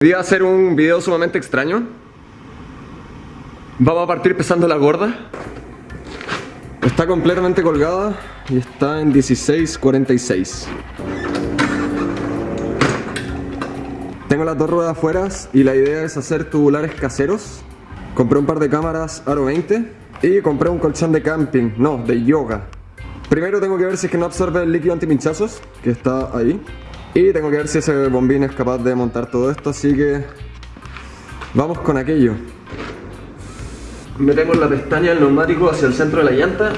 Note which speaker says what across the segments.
Speaker 1: Hoy a hacer un video sumamente extraño. Vamos a partir pesando la gorda. Está completamente colgada y está en 16.46. Tengo las dos ruedas afuera y la idea es hacer tubulares caseros. Compré un par de cámaras Aro 20 y compré un colchón de camping, no, de yoga. Primero tengo que ver si es que no absorbe el líquido antipinchazos, que está ahí. Y tengo que ver si ese bombín es capaz de montar todo esto, así que vamos con aquello. Metemos la pestaña del neumático hacia el centro de la llanta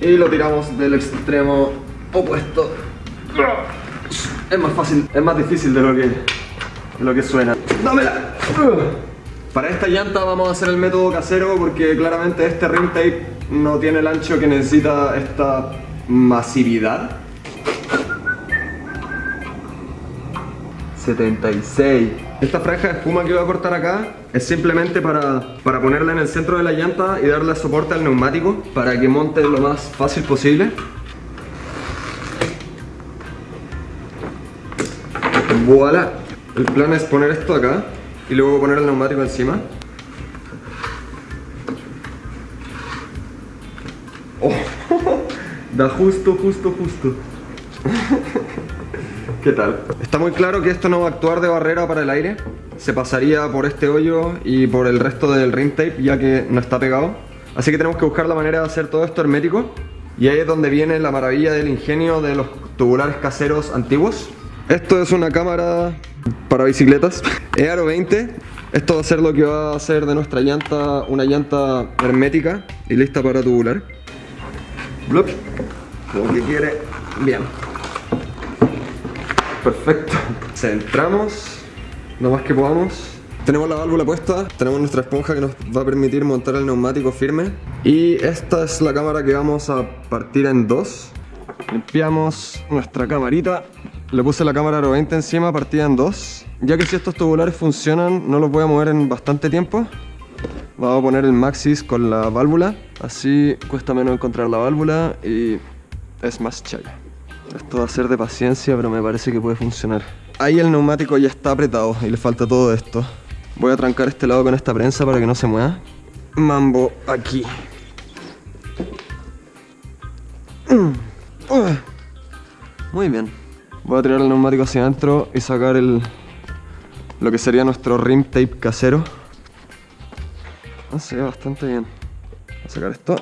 Speaker 1: y lo tiramos del extremo opuesto. Es más fácil, es más difícil de lo que, de lo que suena. ¡Dámela! Para esta llanta vamos a hacer el método casero porque claramente este rim tape no tiene el ancho que necesita esta masividad. 76 Esta franja de espuma que voy a cortar acá es simplemente para, para ponerla en el centro de la llanta y darle soporte al neumático para que monte lo más fácil posible. Voilà. El plan es poner esto acá y luego poner el neumático encima. Oh, Da justo, justo, justo ¿Qué tal? Está muy claro que esto no va a actuar de barrera para el aire Se pasaría por este hoyo y por el resto del rim tape ya que no está pegado Así que tenemos que buscar la manera de hacer todo esto hermético. Y ahí es donde viene la maravilla del ingenio de los tubulares caseros antiguos. Esto es una cámara para bicicletas. Earo 20 Esto va a ser lo que va a hacer de nuestra llanta una llanta hermética y lista para tubular. Blup. Como que quiere. Bien Perfecto. Centramos lo más que podamos. Tenemos la válvula puesta, tenemos nuestra esponja que nos va a permitir montar el neumático firme. Y esta es la cámara que vamos a partir en dos. Limpiamos nuestra camarita. Le puse la cámara Aro 20 encima, partida en dos. Ya que si estos tubulares funcionan, no los voy a mover en bastante tiempo. Vamos a poner el Maxis con la válvula. Así cuesta menos encontrar la válvula y es más chaya. Esto va a ser de paciencia, pero me parece que puede funcionar. Ahí el neumático ya está apretado y le falta todo esto. Voy a trancar este lado con esta prensa para que no se mueva. Mambo aquí. Muy bien. Voy a tirar el neumático hacia adentro y sacar el lo que sería nuestro rim tape casero. Ah, se ve bastante bien. Voy a sacar esto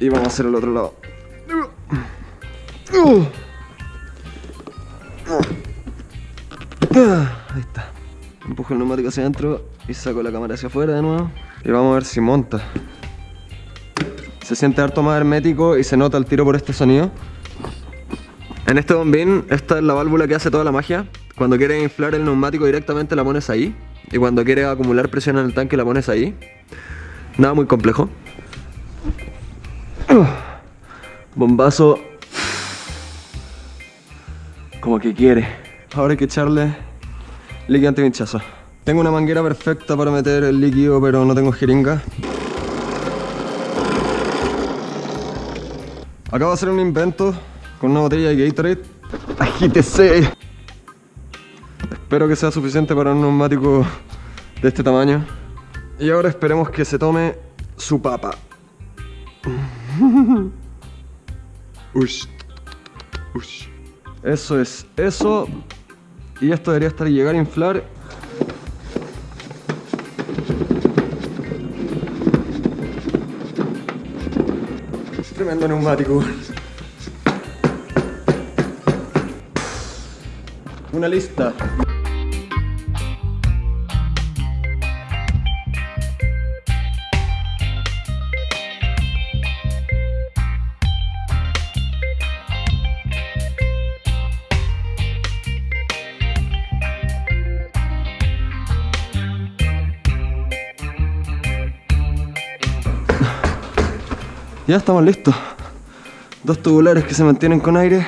Speaker 1: y vamos a hacer el otro lado. Ahí Empujo el neumático hacia adentro y saco la cámara hacia afuera de nuevo. Y vamos a ver si monta. Se siente harto más hermético y se nota el tiro por este sonido. En este bombín, esta es la válvula que hace toda la magia. Cuando quieres inflar el neumático directamente la pones ahí. Y cuando quieres acumular presión en el tanque la pones ahí. Nada muy complejo. Bombazo. Como que quiere. Ahora hay que echarle líquido antipinchazo. Tengo una manguera perfecta para meter el líquido, pero no tengo jeringa. Acabo de hacer un invento con una botella de Gatorade. ¡Agítese! Espero que sea suficiente para un neumático de este tamaño. Y ahora esperemos que se tome su papa. Ush. Ush. Eso es, eso y esto debería estar llegar a inflar. Tremendo neumático. Una lista Ya estamos listos. Dos tubulares que se mantienen con aire.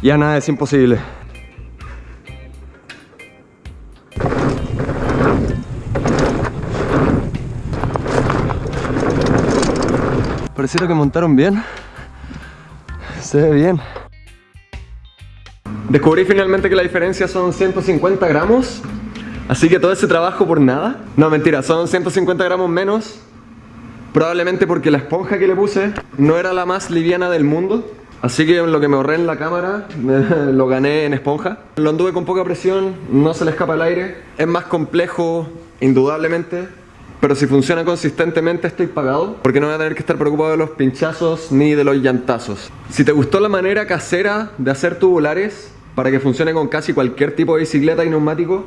Speaker 1: Ya nada es imposible. Pareciera que montaron bien. Se ve bien. Descubrí finalmente que la diferencia son 150 gramos. Así que todo ese trabajo por nada. No, mentira, son 150 gramos menos. Probablemente porque la esponja que le puse no era la más liviana del mundo. Así que lo que me ahorré en la cámara lo gané en esponja. Lo anduve con poca presión, no se le escapa el aire. Es más complejo, indudablemente. Pero si funciona consistentemente estoy pagado porque no voy a tener que estar preocupado de los pinchazos ni de los llantazos. Si te gustó la manera casera de hacer tubulares para que funcione con casi cualquier tipo de bicicleta y neumático,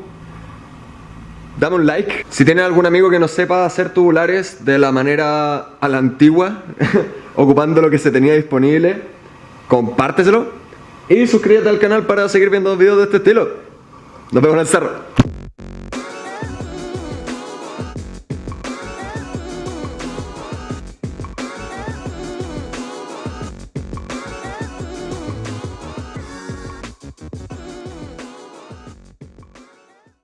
Speaker 1: dame un like. Si tienes algún amigo que no sepa hacer tubulares de la manera a la antigua, ocupando lo que se tenía disponible, compárteselo y suscríbete al canal para seguir viendo videos de este estilo. Nos vemos en el cerro.